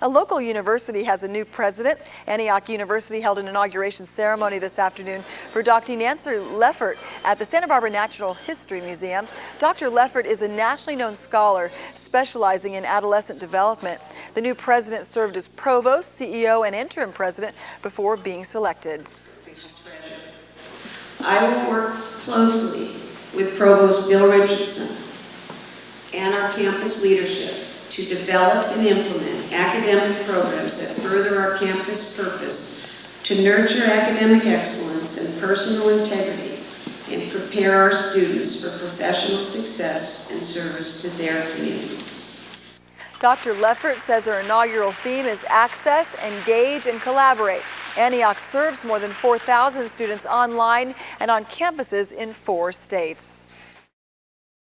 A local university has a new president. Antioch University held an inauguration ceremony this afternoon for Dr. Nancy Leffert at the Santa Barbara Natural History Museum. Dr. Leffert is a nationally known scholar specializing in adolescent development. The new president served as provost, CEO, and interim president before being selected. I will work closely with Provost Bill Richardson and our campus leadership to develop and implement academic programs that further our campus purpose to nurture academic excellence and personal integrity and prepare our students for professional success and service to their communities. Dr. Leffert says our inaugural theme is access, engage, and collaborate. Antioch serves more than 4,000 students online and on campuses in four states.